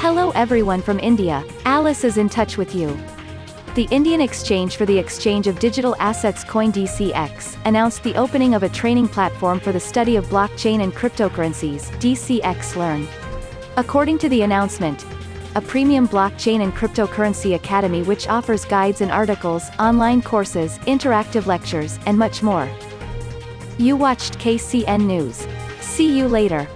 Hello everyone from India, Alice is in touch with you. The Indian Exchange for the Exchange of Digital Assets CoinDCX announced the opening of a training platform for the study of blockchain and cryptocurrencies, DCX Learn. According to the announcement, a premium blockchain and cryptocurrency academy which offers guides and articles, online courses, interactive lectures, and much more. You watched KCN News. See you later.